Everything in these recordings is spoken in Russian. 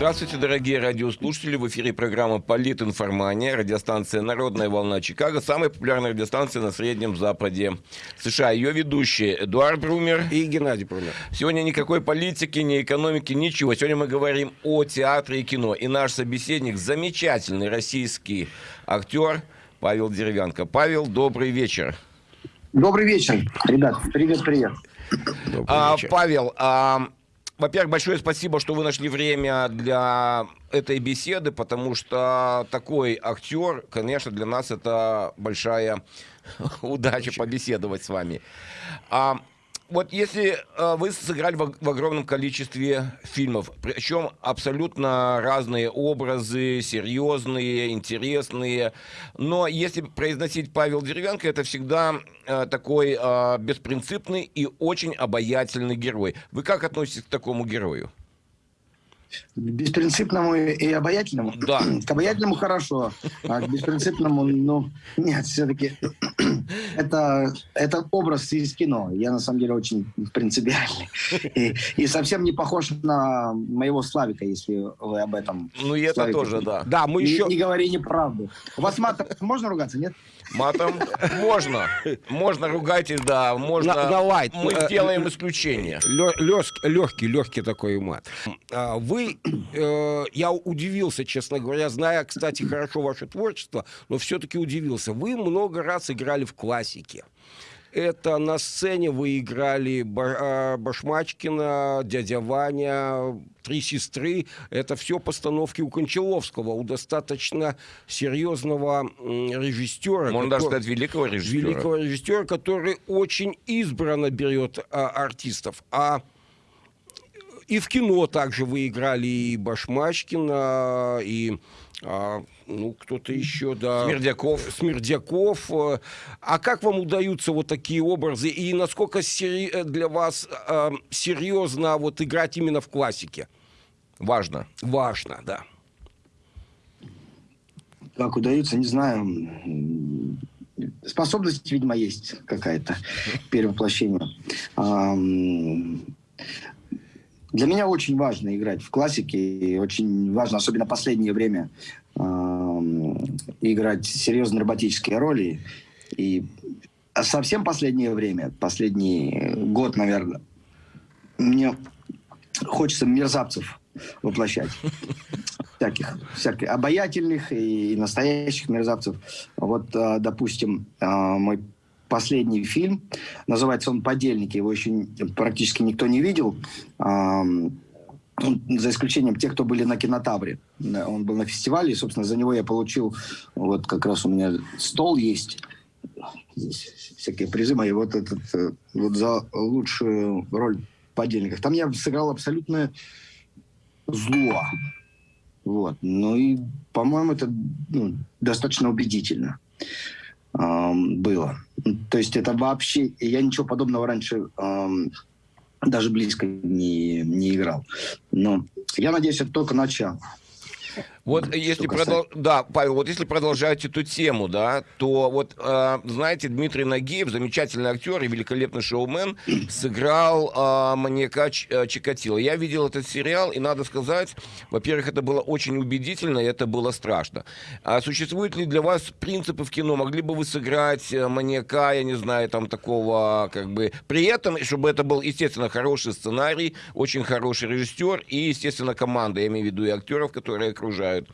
Здравствуйте, дорогие радиослушатели. В эфире программа «Политинформания». Радиостанция «Народная волна Чикаго». Самая популярная радиостанция на Среднем Западе США. Ее ведущие Эдуард Брумер и Геннадий Брумер. Сегодня никакой политики, ни экономики, ничего. Сегодня мы говорим о театре и кино. И наш собеседник – замечательный российский актер Павел Деревянко. Павел, добрый вечер. Добрый вечер, ребят. Привет, привет. А, Павел, а, во-первых, большое спасибо, что вы нашли время для этой беседы, потому что такой актер, конечно, для нас это большая удача побеседовать с вами. А, вот если э, вы сыграли в, в огромном количестве фильмов, причем абсолютно разные образы, серьезные, интересные, но если произносить Павел Деревянко, это всегда э, такой э, беспринципный и очень обаятельный герой. Вы как относитесь к такому герою? Беспринципному и обаятельному? Да. К обаятельному хорошо, а к беспринципному, ну, нет, все-таки это, это образ из кино. Я, на самом деле, очень принципиальный. И, и совсем не похож на моего Славика, если вы об этом. Ну, и это Славика. тоже, да. Да, мы не, еще... Не говори неправду. У вас матом можно ругаться, нет? Матом можно. Можно, ругайтесь, да. Можно. На, на лайт. Мы э, сделаем исключение. Легкий, легкий такой мат. А, вы, э, я удивился, честно говоря, зная, кстати, хорошо ваше творчество, но все-таки удивился. Вы много раз играли в классике. Это на сцене вы играли а, Башмачкина, дядя Ваня, три сестры. Это все постановки у Кончаловского, у достаточно серьезного режиссера. Можно который, даже сказать великого режиссера. Великого режиссера, который очень избранно берет а, артистов. А и в кино также вы играли и Башмачкина, и а, ну, кто-то еще, да. Смердяков. Смердяков. А как вам удаются вот такие образы? И насколько сери... для вас э, серьезно вот играть именно в классике? Важно. Важно, да. Как удается, не знаю. Способность, видимо, есть какая-то перевоплощение. Для меня очень важно играть в классике, и очень важно, особенно последнее время, э, играть серьезные драматические роли. И совсем последнее время, последний год, наверное, мне хочется мерзавцев воплощать. Всяких, всяких обаятельных и настоящих мерзавцев. Вот, а, допустим, а, мой последний фильм. Называется он «Подельники». Его еще практически никто не видел. За исключением тех, кто были на кинотавре. Он был на фестивале, и, собственно, за него я получил... Вот как раз у меня стол есть. Здесь всякие призы мои. Вот этот э, вот за лучшую роль в «Подельниках». Там я сыграл абсолютное зло. Вот. Ну и, по-моему, это ну, достаточно убедительно было. То есть это вообще... Я ничего подобного раньше даже близко не, не играл. Но я надеюсь, это только начало. Вот если продол... да, Павел, вот если продолжать эту тему, да, то вот э, знаете, Дмитрий Нагиев, замечательный актер и великолепный шоумен, сыграл э, маньяка Ч... Э, Чикатило. Я видел этот сериал, и надо сказать, во-первых, это было очень убедительно, и это было страшно. А существуют ли для вас принципы в кино? Могли бы вы сыграть э, маньяка, я не знаю, там такого, как бы, при этом, чтобы это был, естественно, хороший сценарий, очень хороший режиссер и, естественно, команда, я имею в виду и актеров, которые окружают играют?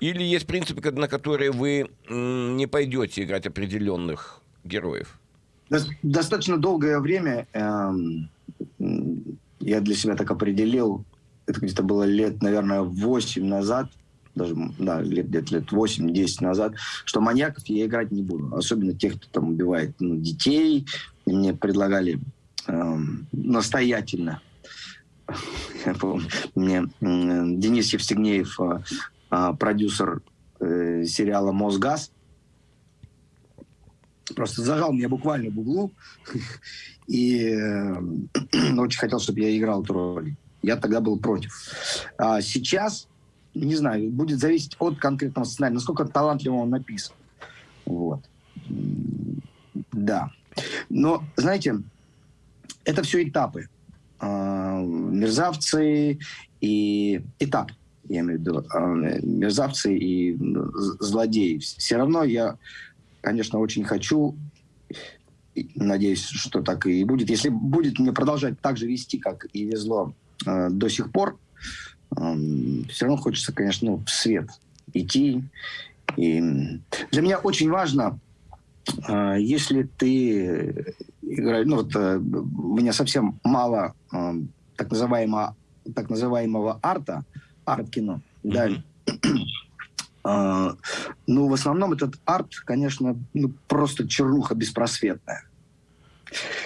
Или есть принципы, на которые вы не пойдете играть определенных героев? Достаточно долгое время э, я для себя так определил, это где-то было лет, наверное, 8 назад, даже да, лет, лет 8-10 назад, что маньяков я играть не буду. Особенно тех, кто там убивает ну, детей. мне предлагали э, настоятельно мне Денис Евстигнеев э, продюсер э, сериала «Мосгаз». Просто зажал меня буквально в углу и э, очень хотел, чтобы я играл эту роль. Я тогда был против. А сейчас, не знаю, будет зависеть от конкретного сценария, насколько талантливо он написан. Вот. Да. Но, знаете, это все этапы. А, мерзавцы и этап я имею в виду э, мерзавцы и злодеи. Все равно я, конечно, очень хочу, надеюсь, что так и будет. Если будет мне продолжать так же вести, как и везло э, до сих пор, э, все равно хочется, конечно, ну, в свет идти. И для меня очень важно, э, если ты играешь, ну вот э, у меня совсем мало э, так называемого так называемого арта, арт-кино, да. Uh, ну, в основном этот арт, конечно, ну, просто чернуха беспросветная.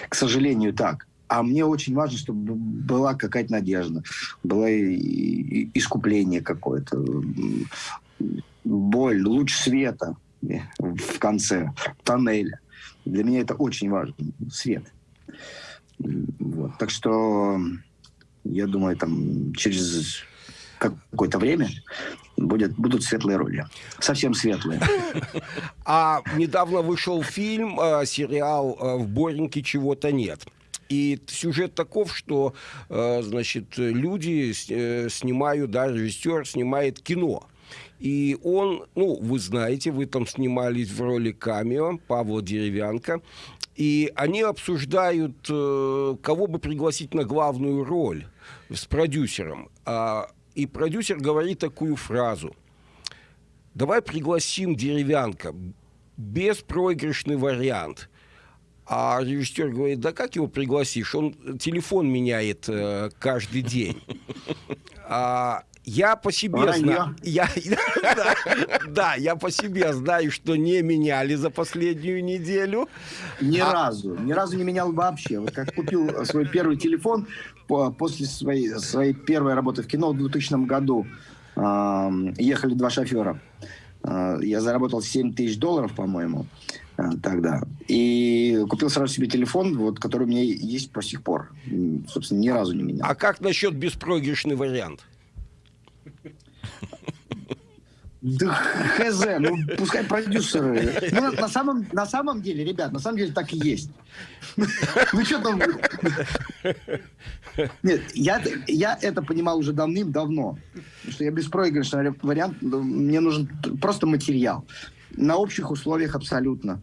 К сожалению, так. А мне очень важно, чтобы была какая-то надежда, было искупление какое-то, боль, луч света в конце тоннеля. Для меня это очень важно, свет. Вот. Так что я думаю, там через какое-то время будет, будут светлые роли. Совсем светлые. А недавно вышел фильм, э, сериал э, «В Бореньке чего-то нет». И сюжет таков, что, э, значит, люди снимают, да, режиссер снимает кино. И он, ну, вы знаете, вы там снимались в роли камео Павла Деревянко. И они обсуждают, кого бы пригласить на главную роль с продюсером. А, и продюсер говорит такую фразу. Давай пригласим деревянка. Беспроигрышный вариант. А режиссер говорит, да как его пригласишь? Он телефон меняет э, каждый день. А, я по себе знаю. Я, да, да, я по себе знаю, что не меняли за последнюю неделю. Ни а... разу. Ни разу не менял вообще. Вот как купил свой первый телефон после своей, своей первой работы в кино в 2000 году. Э, ехали два шофера. Э, я заработал 7 тысяч долларов, по-моему, э, тогда. И купил сразу себе телефон, вот, который у меня есть по сих пор. Собственно, ни разу не менял. А как насчет беспроигрышный вариант? Да хз, ну пускай продюсеры. Ну, на, самом, на самом деле, ребят, на самом деле так и есть. Ну что там... Нет, я, я это понимал уже давным-давно. Что я беспроигрышный вариант, ну, мне нужен просто материал. На общих условиях абсолютно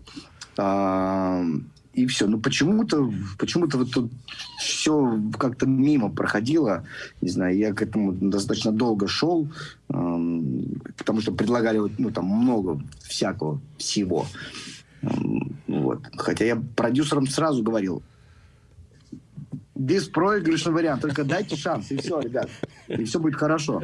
и все. Но почему-то почему-то вот тут все как-то мимо проходило. Не знаю, я к этому достаточно долго шел, эм, потому что предлагали ну, там много всякого всего. Эм, вот. Хотя я продюсерам сразу говорил, беспроигрышный вариант. Только дайте шанс, и все, ребят. И все будет хорошо.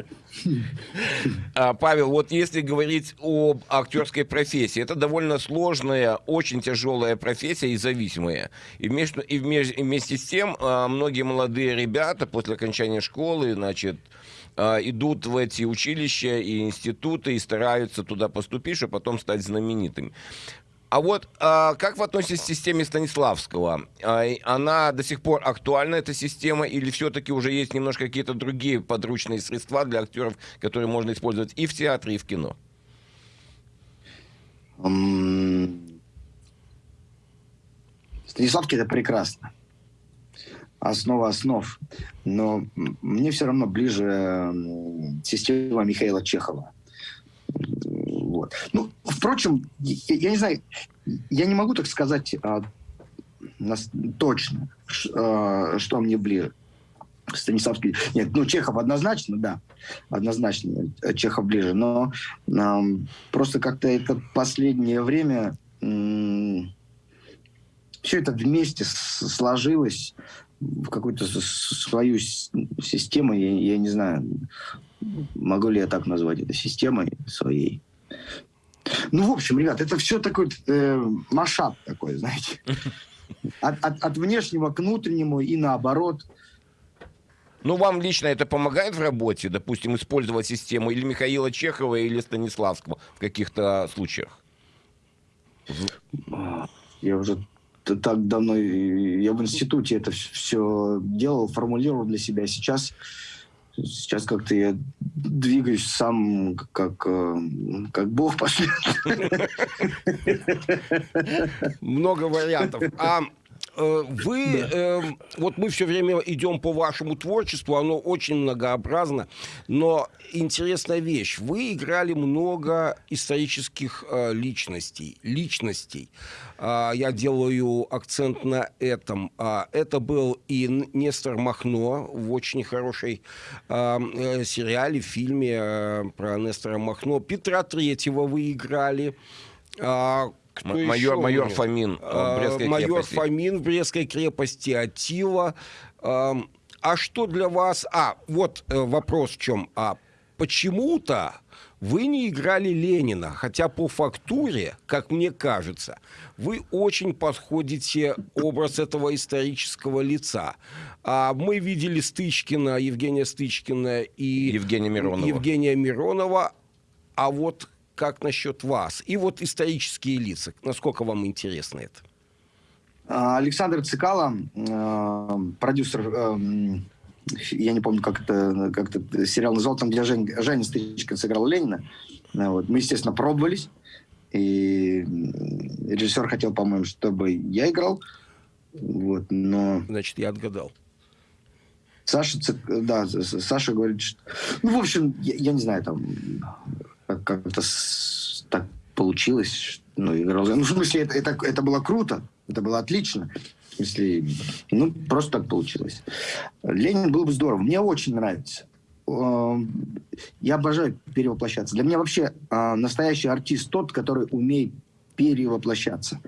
А, Павел, вот если говорить об актерской профессии, это довольно сложная, очень тяжелая профессия и зависимая. И вместе, и вместе с тем а, многие молодые ребята после окончания школы, значит, а, идут в эти училища и институты и стараются туда поступить, чтобы потом стать знаменитыми. А вот а, как вы относитесь к системе Станиславского? А, она до сих пор актуальна, эта система, или все-таки уже есть немножко какие-то другие подручные средства для актеров, которые можно использовать и в театре, и в кино? Станиславский это прекрасно. Основа основ. Но мне все равно ближе система Михаила Чехова. Вот. Ну, впрочем, я, я не знаю, я не могу так сказать а, нас, точно, ш, а, что мне ближе. Станиславский. Нет, ну, Чехов однозначно, да. Однозначно Чехов ближе. Но а, просто как-то это последнее время все это вместе сложилось в какую-то свою систему, я, я не знаю, могу ли я так назвать это системой своей. Ну, в общем, ребят, это все такой э, машап такой, знаете. От, от, от внешнего к внутреннему и наоборот. Ну, вам лично это помогает в работе, допустим, использовать систему или Михаила Чехова, или Станиславского в каких-то случаях? Я уже так давно, я в институте это все делал, формулировал для себя. Сейчас Сейчас как-то я двигаюсь сам, как, э, как Бог пошлет. Много вариантов. А Э, вы, э, вот мы все время идем по вашему творчеству, оно очень многообразно, но интересная вещь. Вы играли много исторических э, личностей, личностей. Э, я делаю акцент на этом. Э, это был и Нестор Махно в очень хорошей э, э, сериале, фильме э, про Нестора Махно. Петра Третьего вы играли. Э, кто майор, майор Фомин в а, Брестской майор крепости. Фомин в Брестской крепости, Атила. А что для вас... А, вот э, вопрос в чем. А почему-то вы не играли Ленина, хотя по фактуре, как мне кажется, вы очень подходите образ этого исторического лица. А мы видели Стычкина, Евгения Стычкина и Евгения Миронова. Евгения Миронова. А вот как насчет вас? И вот исторические лица. Насколько вам интересно это? А, Александр Цикало, э, продюсер, э, я не помню, как это, как это сериал называл, там, где Жень, Женя Стычкин сыграл Ленина. Э, вот. Мы, естественно, пробовались. И режиссер хотел, по-моему, чтобы я играл. Вот, но... Значит, я отгадал. Саша, да, Саша говорит, что... Ну, в общем, я, я не знаю, там, как-то так получилось. Ну, играл. Ну, в смысле, это, это, это было круто, это было отлично. В смысле, ну, просто так получилось. Ленин был бы здорово. Мне очень нравится. Эм, я обожаю перевоплощаться. Для меня вообще а, настоящий артист тот, который умеет перевоплощаться.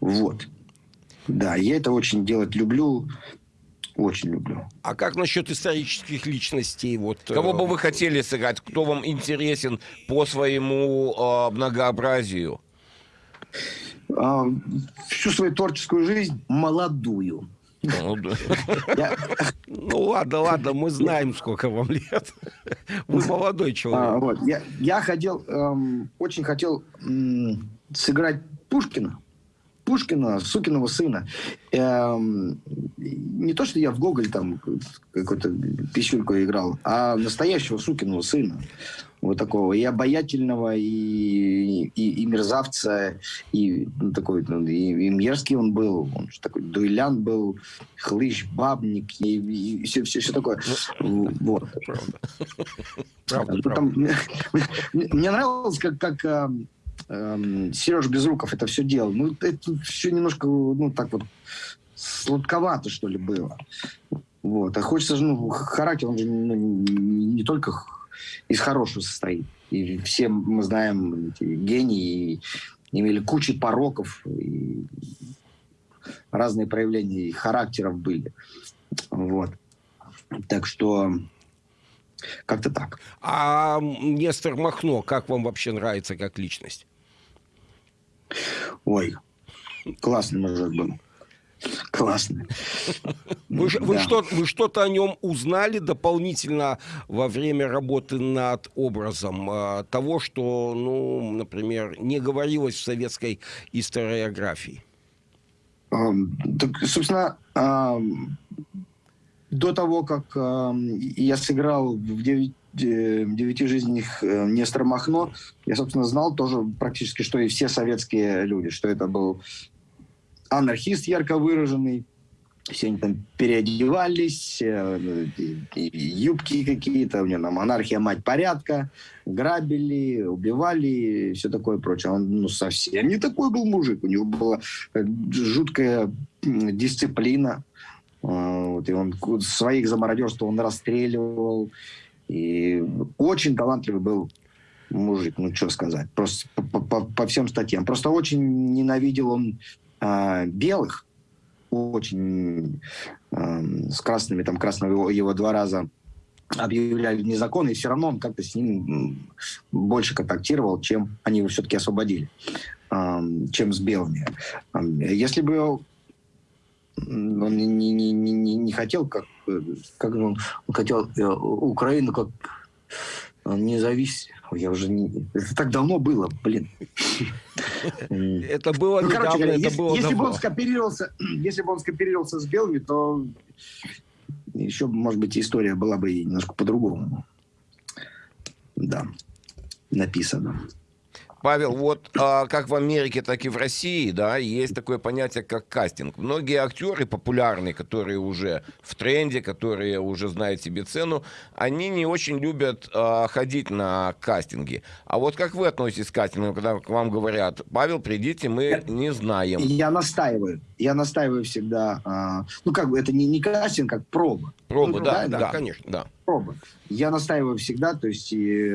Вот. Да, я это очень делать люблю. Очень люблю. А как насчет исторических личностей? Вот, Кого э... бы вы хотели сыграть? Кто вам интересен по своему э, многообразию? А, всю свою творческую жизнь молодую. Ну, ну ладно, ладно, мы знаем, сколько вам лет. Вы молодой человек. А, вот. я, я хотел, эм, очень хотел эм, сыграть Пушкина. Пушкина, сукиного сына. Эм, не то, что я в Гоголь там какую-то пищульку играл, а настоящего сукиного сына. Вот такого и обаятельного, и, и, и мерзавца, и ну, такой, ну, и, и мерзкий он был, он же такой дуэлян был, хлыщ, бабник, и, и все, все, все такое. Ну, вот. Правда. Правда, ну, правда. Мне, мне нравилось, как, как эм, Сереж Безруков это все делал. Ну, это все немножко, ну, так вот, сладковато, что ли, было. Вот. А хочется же, ну, характер, он же ну, не только из хорошего состоит. И все мы знаем эти гении, имели кучу пороков, и разные проявления характеров были. Вот. Так что как-то так. А Нестор Махно, как вам вообще нравится как личность? Ой, классный мужик был. Классно. Вы, да. вы, что, вы что-то о нем узнали дополнительно во время работы над образом э, того, что, ну, например, не говорилось в советской историографии? Э, так, собственно, э, до того, как э, я сыграл в девять девяти жизнях э, Нестор Махно, я, собственно, знал тоже практически, что и все советские люди, что это был анархист ярко выраженный, все они там переодевались, э, юбки какие-то, у него там анархия, мать порядка, грабили, убивали, все такое прочее. Он ну, совсем не такой был мужик, у него была э, жуткая дисциплина, вот, и он своих за мародерство он расстреливал, и очень талантливый был мужик, ну что сказать, просто по, по, по всем статьям. Просто очень ненавидел он э, белых, очень э, с красными, там красного его два раза объявляли незаконно, и все равно он как-то с ним больше контактировал, чем они его все-таки освободили, э, чем с белыми. Если бы он не, не, не, не хотел, как, как он, он хотел э, Украину как независимость. Я уже не... Это так давно было, блин. Это было ну, короче говоря, это если, было если бы он скооперировался, если бы он скооперировался с белыми, то еще, может быть, история была бы немножко по-другому. Да, написано. Павел, вот а, как в Америке, так и в России, да, есть такое понятие, как кастинг. Многие актеры популярные, которые уже в тренде, которые уже знают себе цену, они не очень любят а, ходить на кастинги. А вот как вы относитесь к кастингу, когда к вам говорят, Павел, придите, мы не знаем. Я настаиваю. Я настаиваю всегда. А, ну, как бы это не, не кастинг, как проба. Проба, Ну, да, да, да, конечно, да. Проба. Я настаиваю всегда, то есть и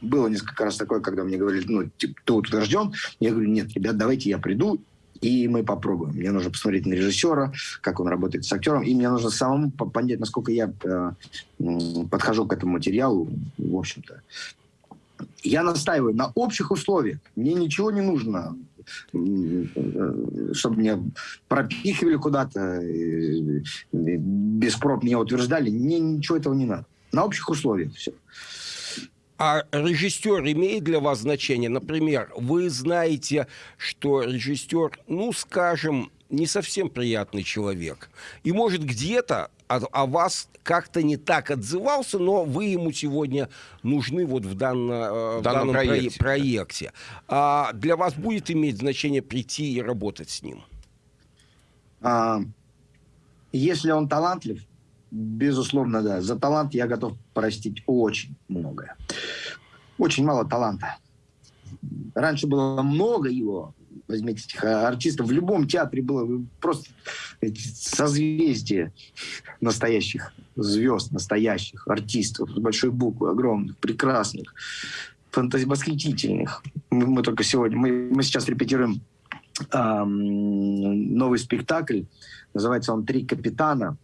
было несколько раз такое, когда мне говорили, ну, типа, ты утвержден, я говорю, нет, ребят, давайте я приду, и мы попробуем. Мне нужно посмотреть на режиссера, как он работает с актером, и мне нужно самому по- понять, насколько я э, подхожу к этому материалу, в общем-то. Я настаиваю на общих условиях. Мне ничего не нужно, э, чтобы меня пропихивали куда-то, без проб меня утверждали. Мне ничего этого не надо. На общих условиях все. А режиссер имеет для вас значение? Например, вы знаете, что режиссер, ну, скажем, не совсем приятный человек. И, может, где-то о, о вас как-то не так отзывался, но вы ему сегодня нужны вот в, данно, э, в данном данном прое- проекте. проекте. А для вас будет иметь значение прийти и работать с ним? А, если он талантлив, безусловно, да. За талант я готов простить очень многое. Очень мало таланта. Раньше было много его. Возьмите этих артистов. В любом театре было просто эти созвездия настоящих звезд, настоящих артистов. С большой буквы, огромных, прекрасных, фантази- восхитительных. Мы, мы только сегодня, мы, мы сейчас репетируем ам, новый спектакль. Называется он «Три капитана».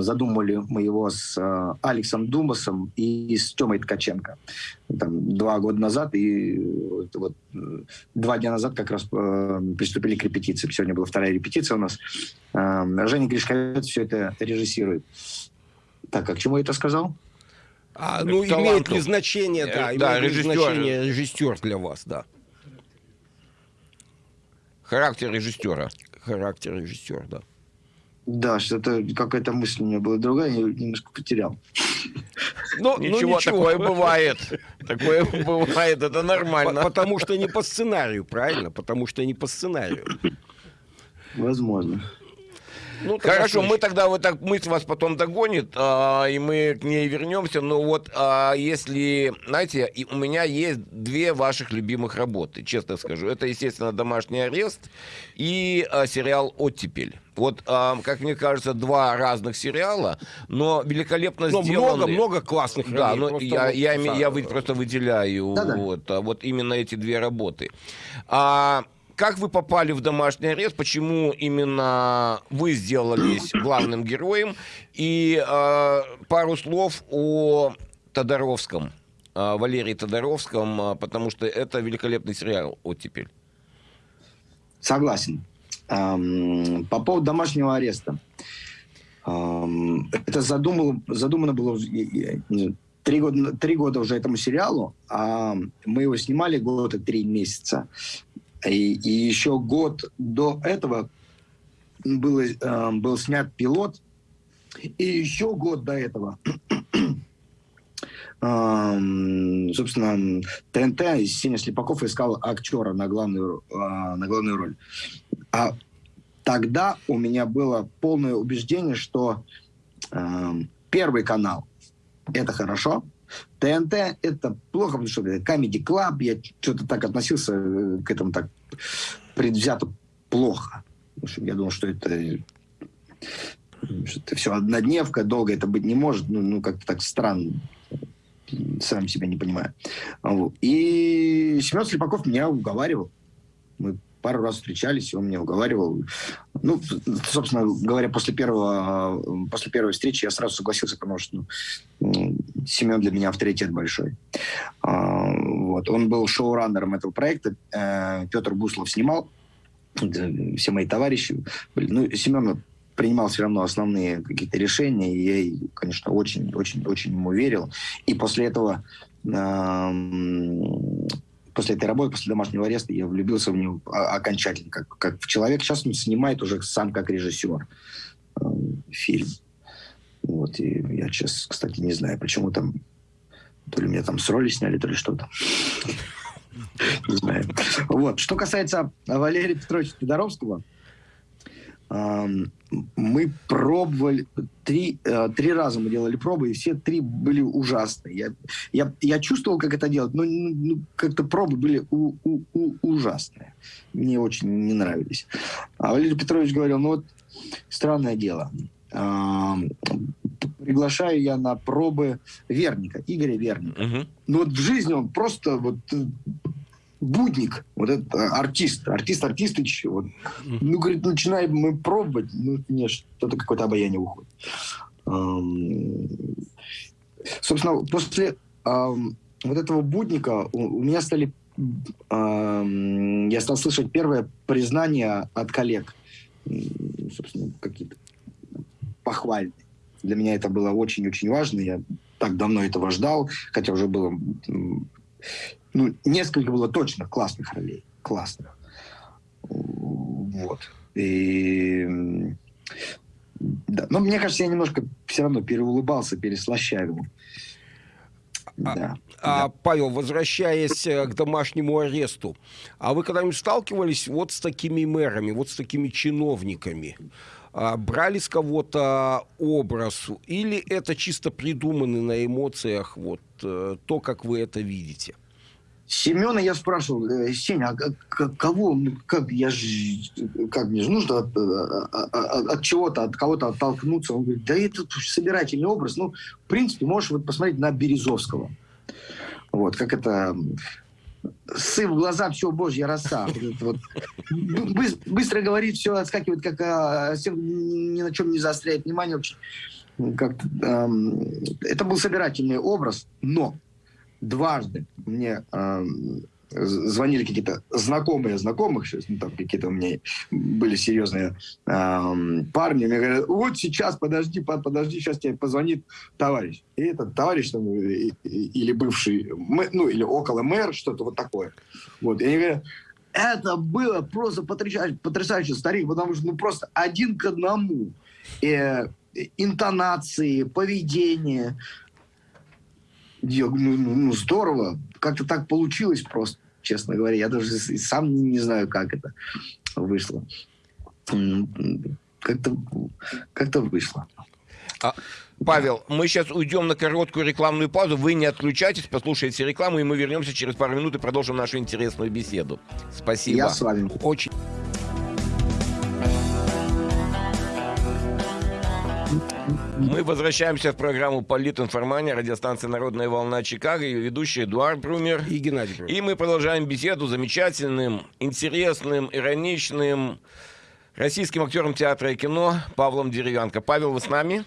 Задумали мы его с а, Алексом Думасом и с Тёмой Ткаченко. Там, два года назад и вот, э, два дня назад как раз э, приступили к репетиции. Сегодня была вторая репетиция у нас. Женя Гришковец все это режиссирует. Так, а к чему я это сказал? А, ну, таланту. имеет ли значение, да, Э, да, имеет ли режиссер. значение режиссер для вас, да, Характер режиссера. характер режиссера, да. Да, что-то какая-то мысль у меня была другая, я немножко потерял. Ну, ну, Ничего, такое бывает. Такое бывает, это нормально. Потому что не по сценарию, правильно? Потому что не по сценарию. Возможно. Ну, Хорошо, мы тогда вот так мысль вас потом догонит, а, и мы к ней вернемся. Но вот а, если, знаете, и у меня есть две ваших любимых работы, честно скажу. Это, естественно, «Домашний арест» и а, сериал «Оттепель». Вот, а, как мне кажется, два разных сериала, но великолепно Но сделаны. много-много классных Да, но я, вот, я, да, я вы- просто выделяю Да-да. вот, а, вот именно эти две работы. А как вы попали в домашний арест? Почему именно вы сделались главным героем? И а, пару слов о Тодоровском, а, Валерии Тодоровском, а, потому что это великолепный сериал «Оттепель». Согласен. Ам, По поводу домашнего ареста. Ам, Это задумано, задумано было три года, три года уже этому сериалу, а мы его снимали год и три месяца. И, и еще год до этого было, ам, был снят пилот, и еще год до этого ам, собственно, ТНТ Сеня Слепаков искал актера на главную, а, на главную роль. А тогда у меня было полное убеждение, что ам, Первый канал – это хорошо, ТНТ – это плохо, потому что это Comedy Club, я что-то так относился э, к этому так предвзято плохо. Потому что я думал, что это, что это все однодневка, долго это быть не может, ну, ну как-то так странно сам себя не понимаю. И Семен Слепаков меня уговаривал. Мы пару раз встречались, и он меня уговаривал. Ну, собственно говоря, после, первого, после первой встречи я сразу согласился, потому что ну, Семен для меня авторитет большой. А, Вот. Он был шоураннером этого проекта. Э, Петр Буслов снимал. Все мои товарищи. были. Ну, Семен принимал все равно основные какие-то решения, и я, конечно, очень-очень-очень ему верил. И после этого, после этой работы, после домашнего ареста, я влюбился в него окончательно, как, как в человека. Сейчас он снимает уже сам как режиссер э, фильм. Вот, и я сейчас, кстати, не знаю, почему там, то ли меня там с роли сняли, то ли что-то. Не знаю. Вот. Что касается Валерия Петровича Федоровского, мы пробовали, три, э, три раза мы делали пробы, и все три были ужасные. Я, я, я чувствовал, как это делать, но ну, как-то пробы были у, у, у, ужасные. Мне очень не нравились. А Валерий Петрович говорил, ну вот странное дело. Приглашаю я на пробы Верника, Игоря Верника. Угу. Ну вот в жизни он просто вот э, будник, вот этот э, артист, артист Артистыч, вот. ну, говорит, начинаем мы пробовать, ну, нет, что-то какое-то обаяние уходит. Собственно, после вот этого будника у меня стали, я стал слышать первое признание от коллег, собственно, какие-то похвальные. Для меня это было очень-очень важно, я так давно этого ждал, хотя уже было ну, несколько было точно классных ролей. Классных. Вот. И... Да. Но мне кажется, я немножко все равно переулыбался, переслащавил. А, да, а, да. Павел, возвращаясь э, к домашнему аресту, а вы когда-нибудь сталкивались вот с такими мэрами, вот с такими чиновниками? А, брали с кого-то образ? Или это чисто придуманный на эмоциях вот э, то, как вы это видите? Семена я спрашивал, «Э, Сеня, а кого, ну, как я же, как мне же нужно от, от, от, от чего-то, от кого-то оттолкнуться? Он говорит, да это собирательный образ. Ну, в принципе, можешь вот посмотреть на Березовского. Вот, как это сы в глаза, все, божья роса. Вот, быстро говорит, все отскакивает, как а, ни на чем не заостряет внимание. Как эм, это был собирательный образ, но дважды мне э, звонили какие-то знакомые знакомых, ну, там какие-то у меня были серьезные э, парни, мне говорят, вот сейчас, подожди, подожди, сейчас тебе позвонит товарищ. И этот товарищ там, или бывший, ну, или около мэр, что-то вот такое. Вот, и они говорят, это было просто потрясающе, потрясающе старик, потому что ну просто один к одному. Э, интонации, поведение, я, ну, ну, ну, здорово. Как-то так получилось просто, честно говоря. Я даже сам не, не знаю, как это вышло. Как-то как вышло. А, Павел, мы сейчас уйдем на короткую рекламную паузу. Вы не отключайтесь, послушайте рекламу, и мы вернемся через пару минут и продолжим нашу интересную беседу. Спасибо. Я с вами. Очень. Мы возвращаемся в программу «Политинформания», радиостанция «Народная волна Чикаго», ее ведущий Эдуард Брумер и Геннадий Брумер. И мы продолжаем беседу с замечательным, интересным, ироничным российским актером театра и кино Павлом Деревянко. Павел, вы с нами?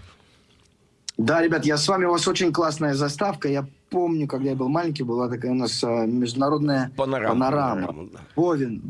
Да, ребят, я с вами. У вас очень классная заставка. Я помню, когда я был маленький, была такая у нас а, международная панорама. панорама. панорама да. Повин.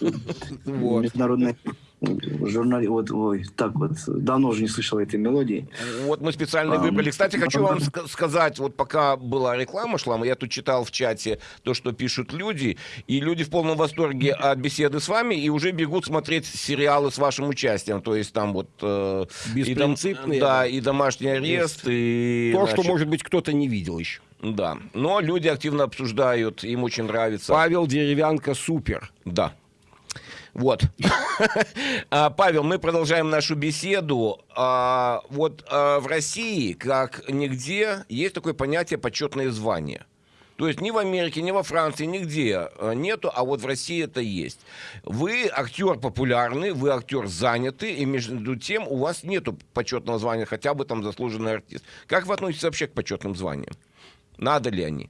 Вот. Международная журнали, вот, ой, так вот, давно уже не слышал этой мелодии. Вот мы специально а, выбрали. Кстати, хочу вам сказать, вот пока была реклама шла, я тут читал в чате то, что пишут люди, и люди в полном восторге от беседы с вами, и уже бегут смотреть сериалы с вашим участием, то есть там вот... Э, Беспринципные. И, да, и домашний арест, и... То, значит, что, может быть, кто-то не видел еще. Да, но люди активно обсуждают, им очень нравится. Павел Деревянко супер. Да. Вот. А, Павел, мы продолжаем нашу беседу. А, вот а, в России, как нигде, есть такое понятие почетное звание. То есть ни в Америке, ни во Франции, нигде нету, а вот в России это есть. Вы актер популярный, вы актер занятый, и между тем у вас нету почетного звания, хотя бы там заслуженный артист. Как вы относитесь вообще к почетным званиям? Надо ли они?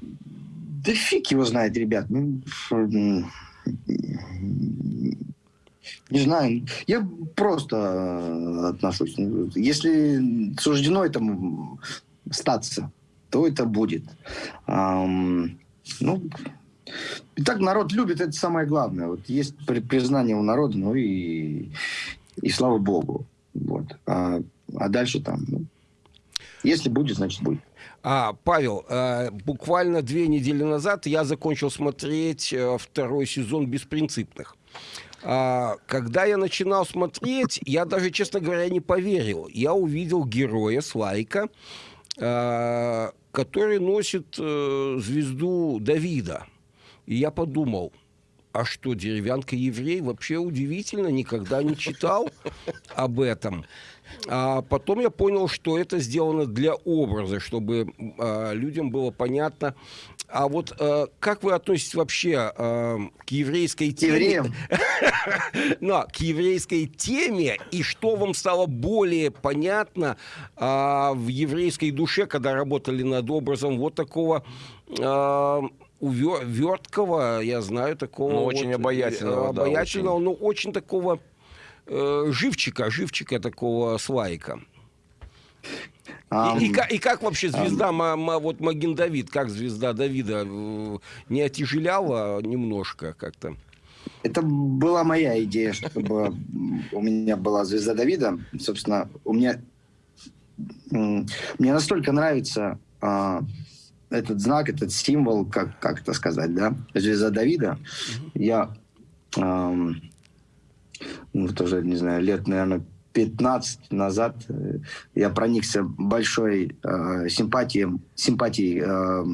Да фиг его знает, ребят. Ну, не знаю. Я просто э, отношусь. Если суждено этому статься, то это будет. Um, ну, и так народ любит, это самое главное. Вот есть признание у народа, ну и, и слава богу. Вот. А, а дальше там, ну, если будет, значит будет. А, Павел, э, буквально две недели назад я закончил смотреть э, второй сезон «Беспринципных». А, когда я начинал смотреть, я даже, честно говоря, не поверил. Я увидел героя Слайка, э, который носит э, звезду Давида. И я подумал, а что, деревянка еврей? Вообще удивительно, никогда не читал об этом. А потом я понял, что это сделано для образа, чтобы а, людям было понятно. А вот а, как вы относитесь вообще а, к еврейской теме? Но, к еврейской теме, и что вам стало более понятно а, в еврейской душе, когда работали над образом вот такого... А, верткого, я знаю такого. Ну, очень вот, обаятельного. Обаятельного, да, очень. но очень такого э, живчика, живчика такого свайка. Um, и, и, и, и как вообще звезда, um, вот Маген Давид, как звезда Давида, э, не отяжеляла немножко как-то? Это была моя идея, чтобы у меня была звезда Давида. Собственно, у меня мне настолько нравится а, этот знак, этот символ, как, как это сказать, да, звезда Давида. Я эм, ну, тоже, не знаю, лет, наверное, 15 назад э, я проникся большой э, симпатией, симпатией э,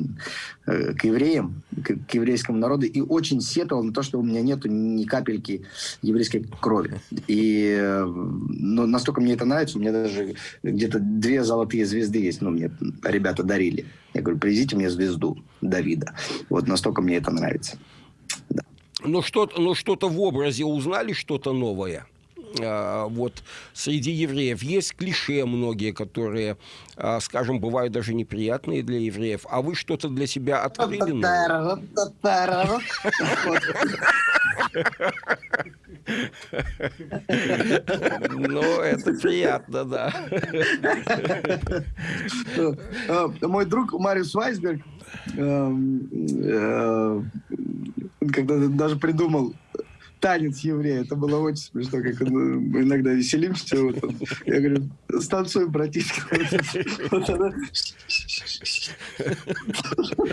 э, к евреям, к, к еврейскому народу, и очень сетовал на то, что у меня нету ни капельки еврейской крови. И э, ну, настолько мне это нравится, у меня даже где-то две золотые звезды есть, ну, мне ребята дарили. Я говорю, привезите мне звезду Давида. Вот настолько мне это нравится. Да. Ну, что-то, ну, что-то в образе узнали, что-то новое? А, вот среди евреев есть клише многие, которые, а, скажем, бывают даже неприятные для евреев. А вы что-то для себя открыли? Ну, это приятно, да. А, мой друг Мариус Вайсберг эм, э, когда даже придумал танец еврея. Это было очень смешно, как мы иногда веселимся. Вот он. Я говорю, станцуем, братишка.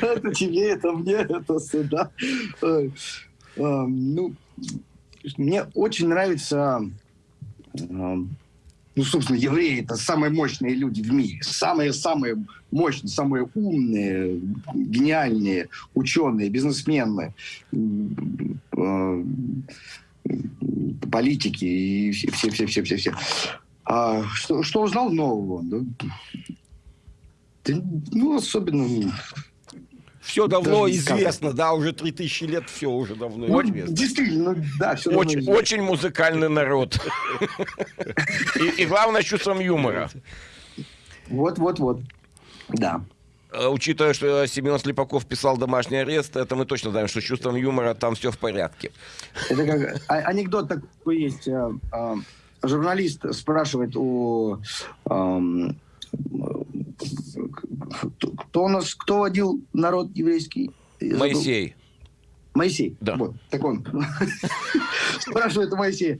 Это тебе, это мне, это сюда. Ну, мне очень нравится ну, собственно, евреи это самые мощные люди в мире, самые-самые мощные, самые умные, гениальные ученые, бизнесмены, э, политики и все-все-все-все-все. А что, что узнал нового? Да, ну, особенно все давно Даже известно, да, уже 3000 лет все уже давно вот, известно. Действительно, да, все очень, давно очень музыкальный народ. И, главное, чувством юмора. Вот, вот, вот. Да. А, учитывая, что Семен Слепаков писал «Домашний арест», это мы точно знаем, что с чувством юмора там все в порядке. Это как а, анекдот такой есть. А, журналист спрашивает у кто у нас, кто водил народ еврейский? Моисей. Моисей. Да. Вот, так он. Спрашивает Моисея.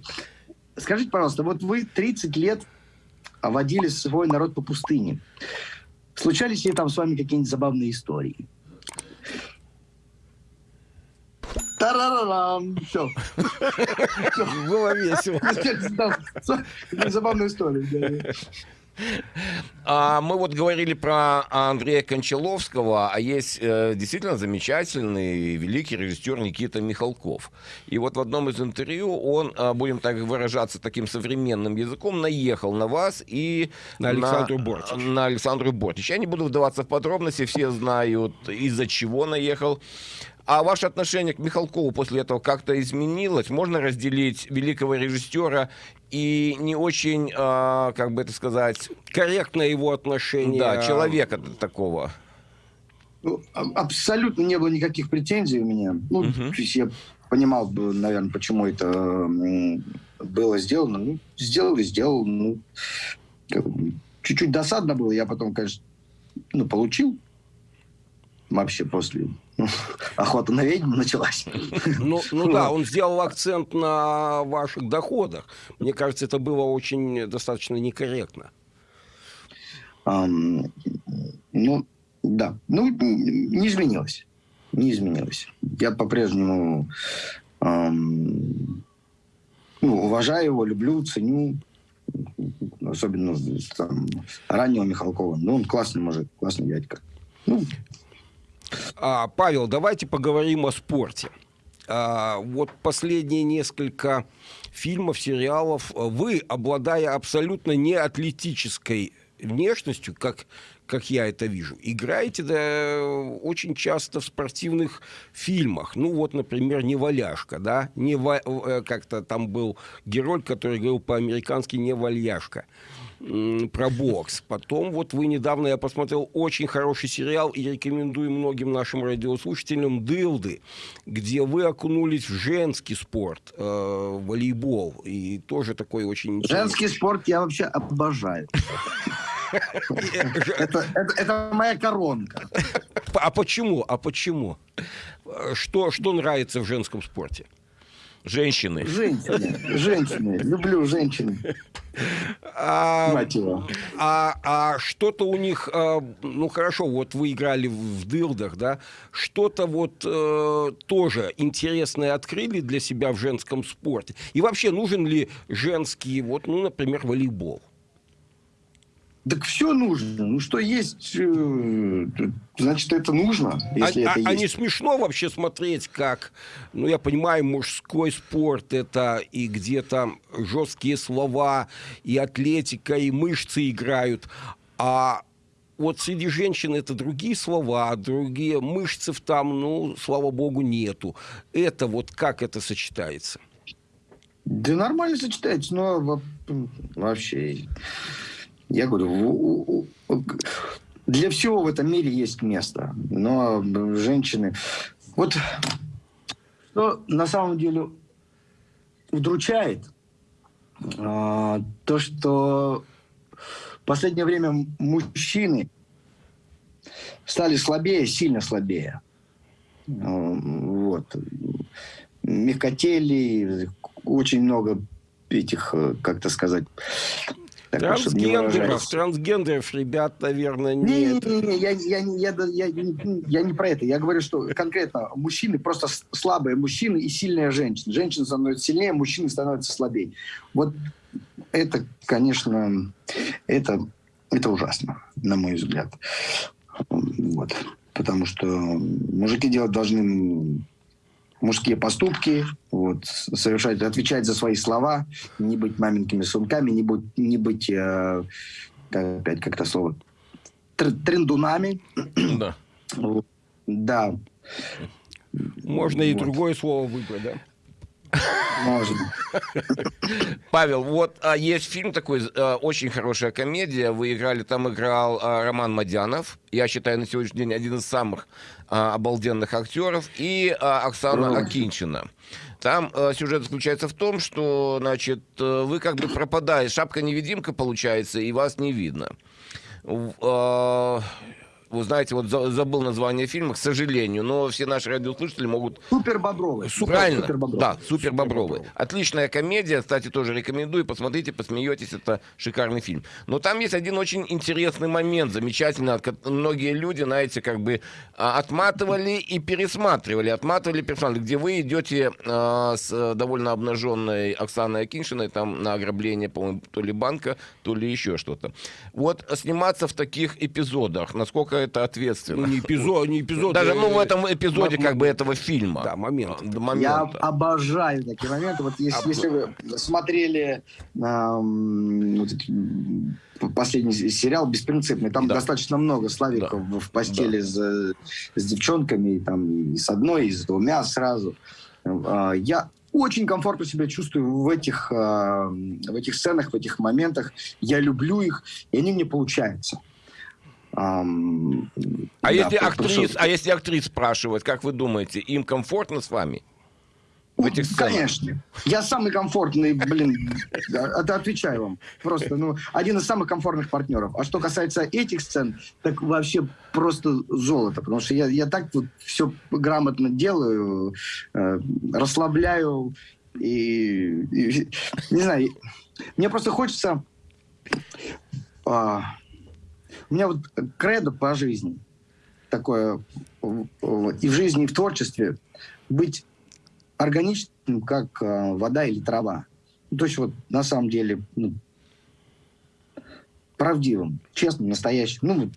Скажите, пожалуйста, вот вы 30 лет водили свой народ по пустыне. Случались ли там с вами какие-нибудь забавные истории? Тарарарам! Все. Было весело. Забавная история. А, мы вот говорили про Андрея Кончаловского, а есть э, действительно замечательный великий режиссер Никита Михалков. И вот в одном из интервью он, э, будем так выражаться таким современным языком, наехал на вас и на Александру на, Бортич. На Александру Бортич. Я не буду вдаваться в подробности, все знают, из-за чего наехал. А ваше отношение к Михалкову после этого как-то изменилось? Можно разделить великого режиссера и не очень, э, как бы это сказать... Корректное его отношение. Да, человека такого. Ну, абсолютно не было никаких претензий у меня. Ну, угу. то есть я понимал, наверное, почему это было сделано. Ну, сделал и сделал. Ну, чуть-чуть досадно было. Я потом, конечно, ну, получил вообще после охота на ведьму началась. Ну, ну да, он сделал акцент на ваших доходах. Мне кажется, это было очень достаточно некорректно. Um, ну, да. Ну, не изменилось. Не изменилось. Я по-прежнему um, ну, уважаю его, люблю, ценю. Особенно там, раннего Михалкова. Ну, он классный мужик, классный дядька. Ну. А, Павел, давайте поговорим о спорте. А, вот последние несколько фильмов, сериалов, вы, обладая абсолютно не атлетической внешностью, как, как я это вижу, играете да, очень часто в спортивных фильмах. Ну вот, например, «Неваляшка», да? Не э, как-то там был герой, который говорил по-американски «Неваляшка» про бокс. Потом вот вы недавно, я посмотрел очень хороший сериал и рекомендую многим нашим радиослушателям «Дылды», где вы окунулись в женский спорт, э, волейбол. И тоже такой очень интересный. Женский спорт я вообще обожаю. Это, это, это моя коронка. А почему? А почему? Что, что нравится в женском спорте? Женщины. Женщины. Женщины. Люблю женщин. А. А, а что-то у них, а, ну хорошо, вот вы играли в дылдах, да, что-то вот э, тоже интересное открыли для себя в женском спорте. И вообще нужен ли женский, вот, ну, например, волейбол? Так все нужно. Ну что есть, э, значит это нужно. Если а, это а, есть. не смешно вообще смотреть, как, ну я понимаю, мужской спорт это и где то жесткие слова, и атлетика, и мышцы играют, а вот среди женщин это другие слова, другие мышцы там, ну, слава богу, нету. Это вот как это сочетается? Да нормально сочетается, но вообще я говорю, для всего в этом мире есть место. Но женщины... Вот что на самом деле удручает, а, то, что в последнее время мужчины стали слабее, сильно слабее. Вот. Мягкотели, очень много этих, как-то сказать, так, трансгендеров, трансгендеров, ребят, наверное, нет. Не-не-не, я, я, я, я, я, я не про это. Я говорю, что конкретно мужчины просто слабые мужчины и сильные женщины. Женщины становятся сильнее, мужчины становятся слабее. Вот это, конечно, это, это ужасно, на мой взгляд. Вот. Потому что мужики делать должны мужские поступки, вот, совершать, отвечать за свои слова, не быть маменькими сумками, не быть, не быть э, опять как-то слово, трендунами. Да. Вот. Да. Можно вот. и другое слово выбрать, да? Можно. Павел, вот а, есть фильм такой, а, очень хорошая комедия. Вы играли, там играл а, Роман Мадянов. Я считаю, на сегодняшний день один из самых а, обалденных актеров. И а, Оксана Ой. Акинчина. Там э, сюжет заключается в том, что, значит, э, вы как бы пропадаете, шапка-невидимка получается, и вас не видно. Э, вы знаете, вот забыл название фильма, к сожалению, но все наши радиослушатели могут... Супер Бобровый. Супер, Правильно, супер Бобровый. да, Супер Бобровый. Отличная комедия, кстати, тоже рекомендую, посмотрите, посмеетесь, это шикарный фильм. Но там есть один очень интересный момент, замечательно, многие люди, знаете, как бы а, отматывали и пересматривали, отматывали, пересматривали, где вы идете а, с довольно обнаженной Оксаной Акиншиной, там на ограбление, по-моему, то ли банка, то ли еще что-то. Вот сниматься в таких эпизодах, насколько это ответственно. Ну, не эпизод, не эпизод. Даже ну, в этом эпизоде как бы этого фильма. Да, момент. момент. Я обожаю такие моменты. Вот если, если вы смотрели эм, вот, последний сериал «Беспринципный», там да. достаточно много славиков да. в постели да. с, с девчонками, и, там, и с одной, и с двумя сразу. Э, я очень комфортно себя чувствую в этих, э, в этих сценах, в этих моментах. Я люблю их, и они мне получаются. Um, а, да, если актрис, а если актрис спрашивать, как вы думаете, им комфортно с вами? В этих сценах? Конечно. Я самый комфортный, блин, это отвечаю вам. Просто, ну, один из самых комфортных партнеров. А что касается этих сцен, так вообще просто золото. Потому что я, я так вот все грамотно делаю, э, расслабляю и, и, не знаю, мне просто хочется... Э, у меня вот кредо по жизни такое и в жизни, и в творчестве быть органичным, как э, вода или трава. Ну, то есть вот на самом деле ну, правдивым, честным, настоящим. Ну,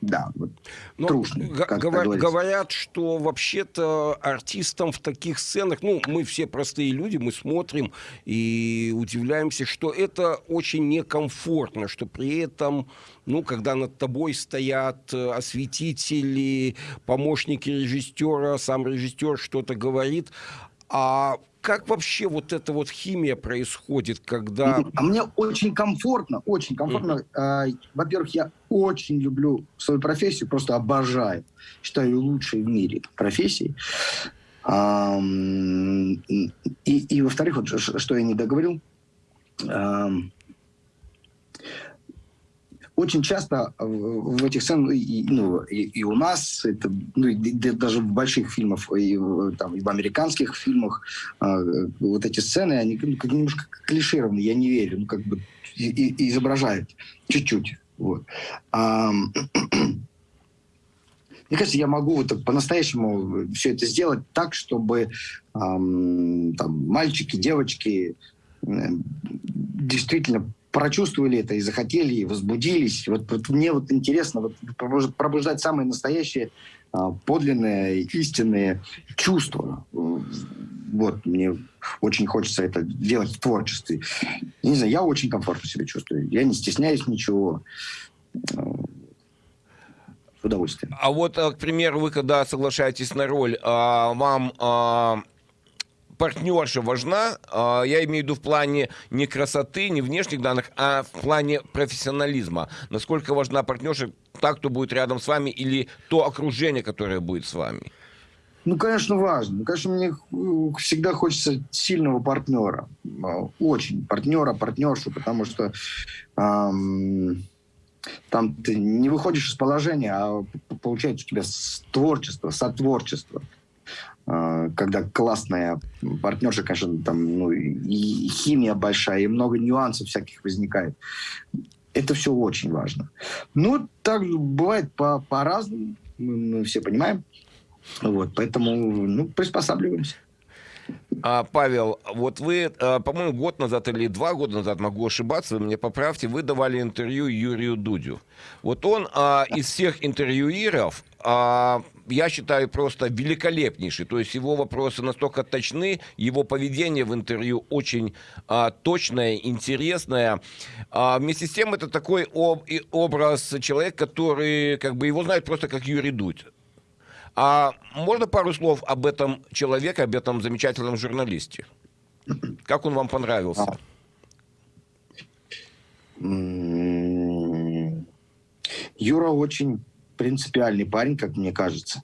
да, вот, Но трушный, говор, говорят, что вообще-то артистам в таких сценах, ну, мы все простые люди, мы смотрим и удивляемся, что это очень некомфортно, что при этом, ну, когда над тобой стоят э, осветители, помощники режиссера, сам режиссер что-то говорит, а как вообще вот эта вот химия происходит, когда... А мне очень комфортно, очень комфортно. Mm-hmm. Во-первых, я очень люблю свою профессию, просто обожаю. Считаю лучшей в мире профессией. И, и во-вторых, вот что я не договорил, очень часто в этих сценах, и, ну, и, и у нас, это, ну, и, даже в больших фильмах, и, там, и в американских фильмах, э, вот эти сцены, они ну, как немножко клишированы, я не верю, ну, как бы и, и изображают чуть-чуть. Вот. А, мне кажется, я могу вот по-настоящему все это сделать так, чтобы эм, там, мальчики, девочки э, действительно прочувствовали это и захотели, и возбудились. Вот, вот мне вот интересно вот, пробуждать самые настоящие, а, подлинные, истинные чувства. Вот, мне очень хочется это делать в творчестве. Не знаю, я очень комфортно себя чувствую. Я не стесняюсь ничего. С удовольствием. А вот, э, к примеру, вы когда соглашаетесь на роль, а, вам а, партнерша важна, а, я имею в виду в плане не красоты, не внешних данных, а в плане профессионализма. Насколько важна партнерша, так, кто будет рядом с вами, или то окружение, которое будет с вами? Ну, конечно, важно. Конечно, мне всегда хочется сильного партнера. А, очень партнера, партнершу, потому что эм, там ты не выходишь из положения, а получается у тебя творчество, сотворчество. А, когда классная партнерша, конечно, там ну, и химия большая, и много нюансов всяких возникает. Это все очень важно. Ну, так бывает по- по-разному, мы, мы все понимаем. Вот, поэтому, ну, приспосабливаемся. А, Павел, вот вы, а, по-моему, год назад или два года назад, могу ошибаться, вы мне поправьте, вы давали интервью Юрию Дудю. Вот он а, из всех интервьюиров, а, я считаю, просто великолепнейший. То есть его вопросы настолько точны, его поведение в интервью очень а, точное, интересное. А, вместе с тем, это такой об, образ человека, который, как бы, его знают просто как Юрий Дудь. А можно пару слов об этом человеке, об этом замечательном журналисте? Как он вам понравился? Юра очень принципиальный парень, как мне кажется.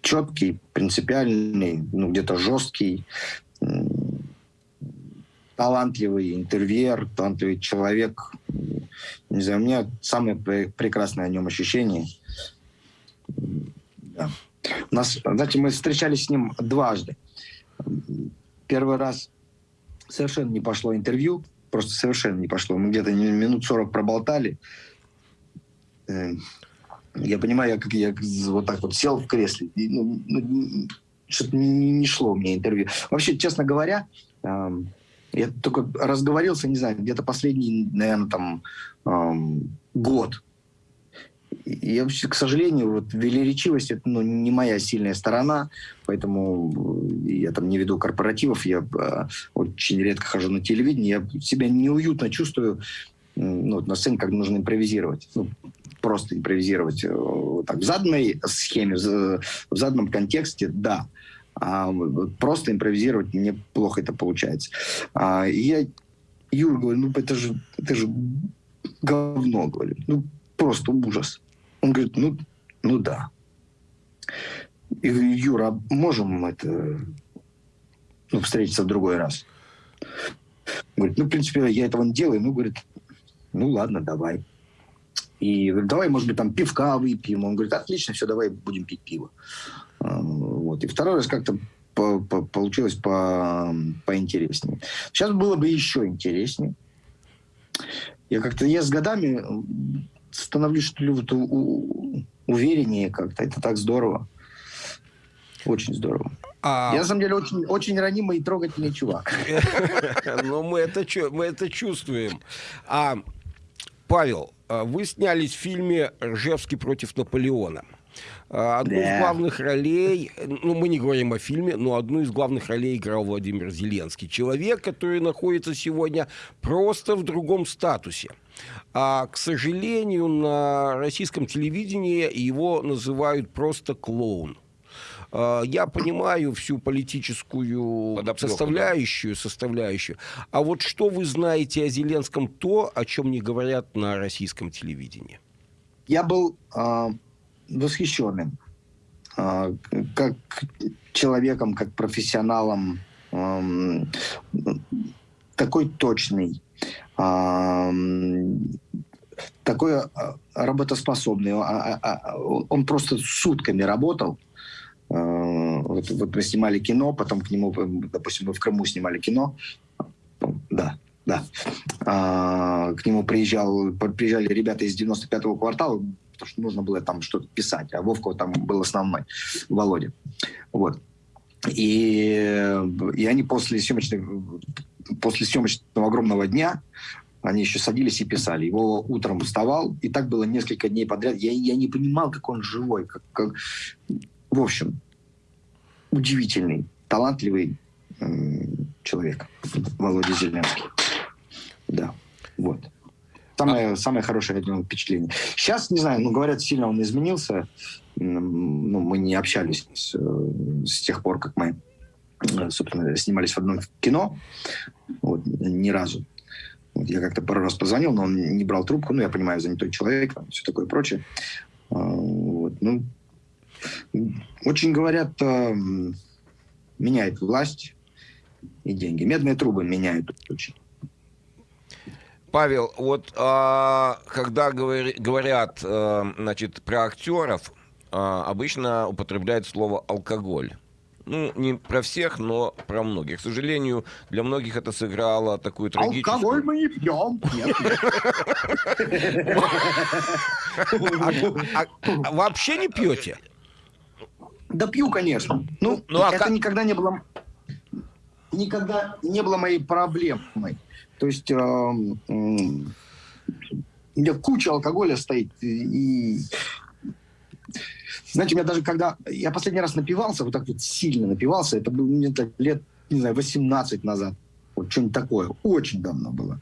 Четкий, принципиальный, ну где-то жесткий, талантливый интервьюер, талантливый человек. Не знаю, у меня самое прекрасное о нем ощущение – да. У нас, знаете, мы встречались с ним дважды. Первый раз совершенно не пошло интервью, просто совершенно не пошло. Мы где-то минут 40 проболтали. Э, я понимаю, я, как я вот так вот сел в кресле, и, ну, ну, что-то не, не шло мне интервью. Вообще, честно говоря, я только разговорился, не знаю, где-то последний, наверное, там э, год я, к сожалению, вот велеречивость это ну, не моя сильная сторона, поэтому э, я там не веду корпоративов, я э, очень редко хожу на телевидение, я себя неуютно чувствую ну, на сцене, как нужно импровизировать. Ну, просто импровизировать э, так, в заданной схеме, в, в заданном контексте, да. Просто импровизировать мне плохо это получается. А, и я Юр говорю, ну это же, это же говно, говорю. Ну, просто ужас. Он говорит, ну, ну да. И говорю, Юра, можем это ну, встретиться в другой раз? Говорит, ну, в принципе, я этого не делаю. Ну, говорит, ну, ладно, давай. И говорит, давай, может быть, там пивка выпьем. Он говорит, отлично, все, давай будем пить пиво. Вот. И второй раз как-то по -по получилось по поинтереснее. Сейчас было бы еще интереснее. Я как-то, я с годами становлюсь, что ли, вот, у, увереннее как-то. Это так здорово. Очень здорово. А... Я, на самом деле, очень, очень ранимый и трогательный чувак. Ну, мы это, мы это чувствуем. А, Павел, а, вы снялись в фильме «Ржевский против Наполеона». А, одну Да. из главных ролей, ну, мы не говорим о фильме, но одну из главных ролей играл Владимир Зеленский. Человек, который находится сегодня просто в другом статусе. А, к сожалению, на российском телевидении его называют просто клоун. А, Я понимаю всю политическую Подоплеку, составляющую, составляющую. А вот что вы знаете о Зеленском, то, о чем не говорят на российском телевидении? Я был а, восхищенным а, как человеком, как профессионалом, ам, такой точный, ам, такой а, работоспособный. А- а- Он просто сутками работал. А, Вот, вот мы снимали кино, потом к нему, допустим, мы в Крыму снимали кино. Да, да. К нему приезжал, приезжали ребята из 95-го квартала, потому что нужно было там что-то писать, а Вовка там был основной, Володя. Вот. И, и они после съемочного, после съемочного огромного дня они еще садились и писали. Его утром вставал, и так было несколько дней подряд. Я, я не понимал, как он живой. Как, как... В общем, удивительный, талантливый м, человек Володя Зеленский. Да, вот. Самое, самое хорошее от него впечатление. Сейчас, не знаю, ну, говорят, сильно он изменился. Ну, мы не общались с, э, с тех пор, как мы, э, собственно, снимались в одном кино. Вот, ни разу. Вот, я как-то пару раз позвонил, но он не брал трубку. Ну, я понимаю, занятой человек, там, все такое прочее. А, Вот, ну, очень говорят, эм, меняет власть и деньги. Медные трубы меняют очень. Павел, вот а, когда говори- говорят а, значит, про актеров, а, обычно употребляют слово алкоголь. Ну, не про всех, но про многих. К сожалению, для многих это сыграло такую трагическую... Алкоголь мы не пьем. А- а вообще не пьете? Да пью, конечно. Ну, Ну, а это никогда не было... Никогда не было моей проблемой. То есть... у меня куча алкоголя стоит. И... Знаете, у меня даже когда... Я последний раз напивался, вот так вот сильно напивался, это было так лет, не знаю, 18 назад. Вот что-нибудь такое. Очень давно было.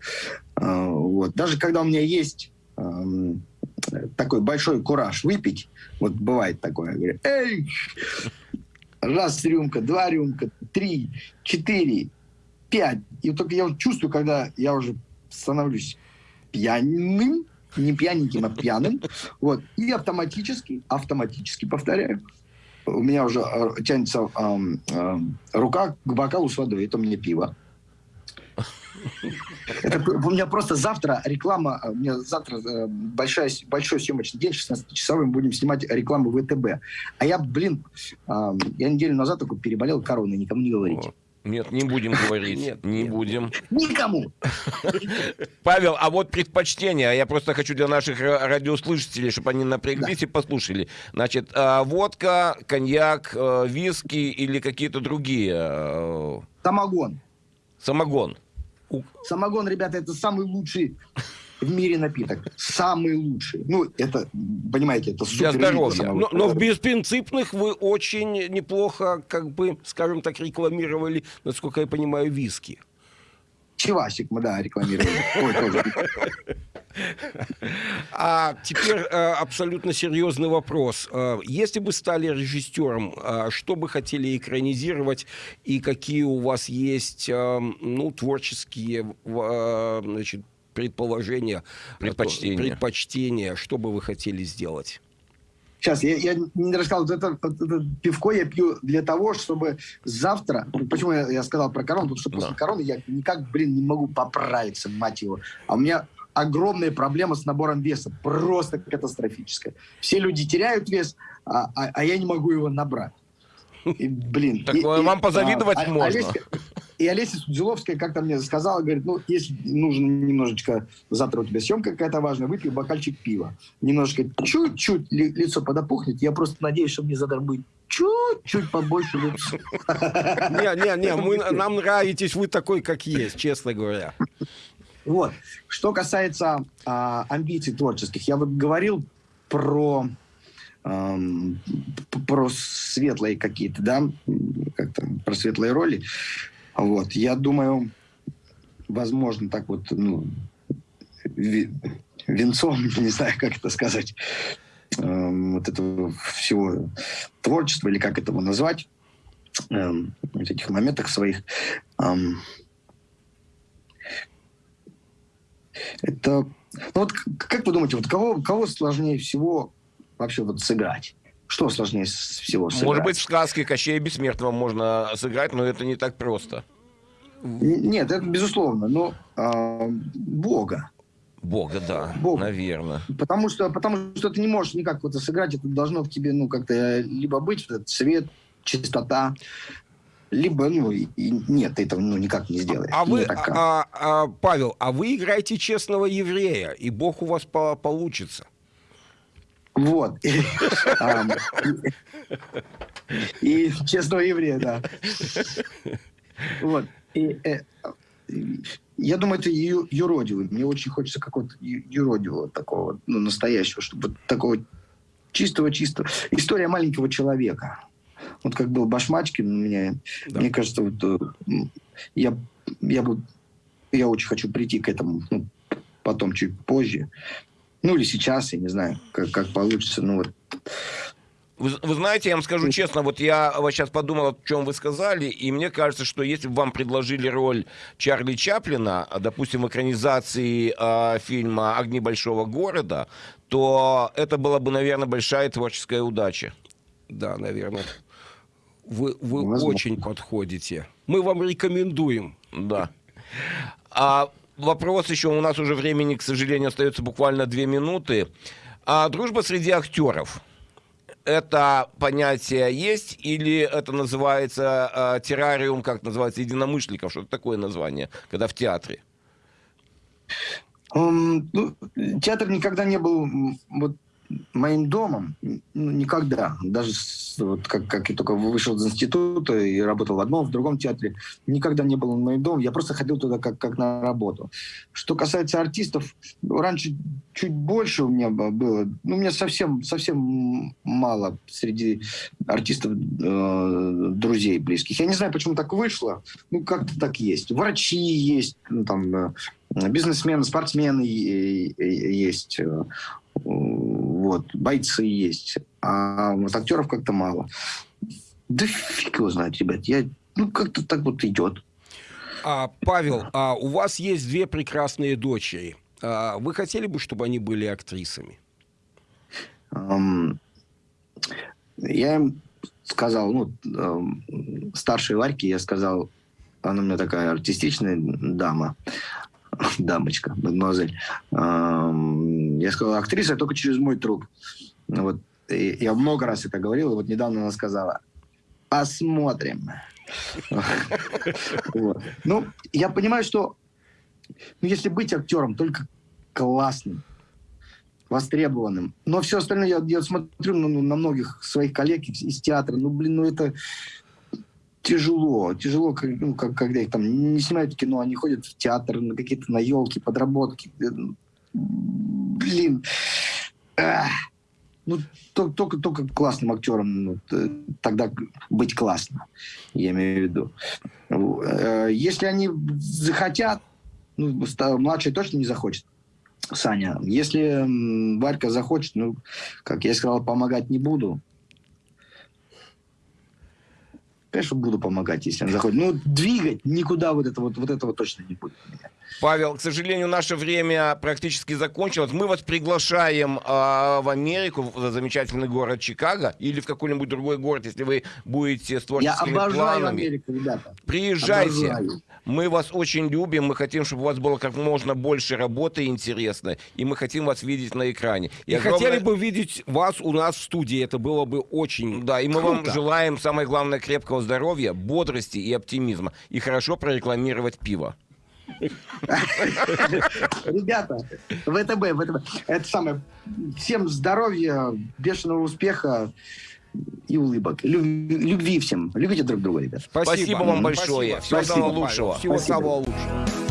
А, Вот. Даже когда у меня есть такой большой кураж выпить, вот бывает такое, я говорю, эй, раз рюмка, два рюмка, три, четыре, пять. И только я чувствую, когда я уже становлюсь пьяным, не пьяненьким, а пьяным, вот, и автоматически, автоматически, повторяю, у меня уже э, тянется эм, эм, рука к бокалу с водой, это мне пиво. Это у меня просто завтра реклама, у меня завтра э, большая, большой съемочный день, 16-часовой, мы будем снимать рекламу ВТБ. А я, блин, э, я неделю назад только переболел короной, никому не говорите. Нет, не будем говорить. Нет, не нет. будем. Никому! Павел, а вот предпочтения, я просто хочу для наших ра- радиослушателей, чтобы они напряглись и послушали. Значит, а, водка, коньяк, э, виски или какие-то другие? э, Самогон. Самогон. Самогон, ребята, это самый лучший в мире напиток. Самый лучший. Ну, это, понимаете, это супер здоровья. Но, но в беспринципных вы очень неплохо, как бы, скажем так, рекламировали, насколько я понимаю, виски. Чевасик мы, да, рекламировали. Ой, тоже. А теперь э, абсолютно серьезный вопрос. Э, если бы стали режиссером, э, что бы хотели экранизировать и какие у вас есть э, ну, творческие значит, предположения, Предпочтения. предпочтения, что бы вы хотели сделать? Сейчас, я, я не рассказал, вот это, вот это пивко я пью для того, чтобы завтра... Почему я, я сказал про корону? Потому что после Да. короны я никак, блин, не могу поправиться, мать его. А у меня огромная проблема с набором веса. Просто катастрофическая. Все люди теряют вес, а, а- а я не могу его набрать. И, блин. Так и- вам и, позавидовать а, можно. Олеся- и Олеся Судзиловская как-то мне сказала, говорит, ну, если нужно немножечко, завтра у тебя съемка какая-то важная, выпей бокальчик пива. Немножко, чуть-чуть ли- лицо подопухнет. Я просто надеюсь, что мне завтра будет чуть-чуть побольше лица. Не, не, не, мы, нам нравитесь вы такой, как есть, честно говоря. Вот. Что касается а, амбиций творческих, я вот говорил про эм, про светлые какие-то, да, как-то про светлые роли. Вот. Я думаю, возможно, так вот, ну, венцом, не знаю, как это сказать, эм, вот этого всего творчества, или как это его назвать, эм, в этих моментах своих. Эм, это... Ну вот как вы думаете, вот кого, кого сложнее всего вообще вот сыграть? Что сложнее всего сыграть? Может быть, в сказке Кощея Бессмертного можно сыграть, но это не так просто. Нет, это безусловно, но э, Бога. Бога, да, Бога. наверное. Потому что, потому что ты не можешь никак вот сыграть, это должно в тебе, ну, как-то либо быть, этот свет, чистота, либо, ну, и, нет, ты этого ну, никак не сделаешь. А вы, а, а, Павел, а вы играете честного еврея, и Бог у вас по получится. Вот. И честного еврея, да. Вот. Э, я думаю, это юродивый. Мне очень хочется какого-то юродивого такого, ну, настоящего, чтобы такого чистого-чистого. История маленького человека. Вот как был Башмачкин у меня, да. мне кажется, вот э, я, я бы, я очень хочу прийти к этому, ну, потом чуть позже. Ну, или сейчас, я не знаю, как, как получится. Ну, вот вы, вы знаете, я вам скажу честно, вот я вот сейчас подумал, о чем вы сказали, и мне кажется, что если бы вам предложили роль Чарли Чаплина, допустим, в экранизации э, фильма «Огни большого города», то это была бы, наверное, большая творческая удача. Да, наверное. Вы, вы очень подходите. Мы вам рекомендуем. Да. А вопрос еще, у нас уже времени, к сожалению, остается буквально две минуты. А дружба среди актеров – это понятие есть или это называется э, террариум, как называется, единомышленников? Что это такое название, когда в театре? Um, ну, театр никогда не был вот моим домом ну, никогда. Даже вот как, как я только вышел из института и работал в одном, в другом театре, никогда не был моим домом. Я просто ходил туда как, как на работу. Что касается артистов, раньше чуть больше у меня было. Ну, у меня совсем, совсем мало среди артистов э, друзей близких. Я не знаю, почему так вышло. Ну, как-то так есть. Врачи есть, ну, там, э, бизнесмены, спортсмены есть. Вот, бойцы есть, а вот актеров как-то мало. Да фиг его знает, ребят, я, ну, как-то так вот идет. А, Павел, а у вас есть две прекрасные дочери. А, вы хотели бы, чтобы они были актрисами? Um, я им сказал, ну, um, старшей Варьке я сказал, она у меня такая артистичная дама, дамочка, мадемуазель. Я сказал, актриса только через мой труп. Вот. И я много раз это говорил, и вот недавно она сказала, посмотрим. Ну, я понимаю, что ну, если быть актером, только классным, востребованным. Но все остальное я, я смотрю ну, на многих своих коллег из театра. Ну, блин, ну это тяжело. Тяжело, ну, как, когда их там не снимают кино, они ходят в театр, на какие-то на елки, подработки. Блин. Ах. Ну, только, только классным актером ну, тогда быть классно, я имею в виду. Э, если они захотят, ну, младший точно не захочет. Саня, если Варька захочет, ну, как я сказал, помогать не буду. Конечно, буду помогать, если он заходит. Ну, двигать никуда вот это вот, вот этого точно не будет. Павел, к сожалению, наше время практически закончилось. Мы вас приглашаем э, в Америку, в замечательный город Чикаго, или в какой-нибудь другой город, если вы будете с творческими Я обожаю планами. Америку, ребята. Приезжайте. Обожаю. Мы вас очень любим, мы хотим, чтобы у вас было как можно больше работы интересной, и мы хотим вас видеть на экране. И, и огромное... хотели бы видеть вас у нас в студии, это было бы очень Да, и мы круто. вам желаем, самое главное, крепкого здоровья, бодрости и оптимизма, и хорошо прорекламировать пиво. Ребята, ВТБ, ВТБ, это самое, всем здоровья, бешеного успеха и улыбок. Любви всем. Любите друг друга, ребят. Спасибо, Спасибо вам большое. Спасибо. Всего самого лучшего. Всего самого лучшего.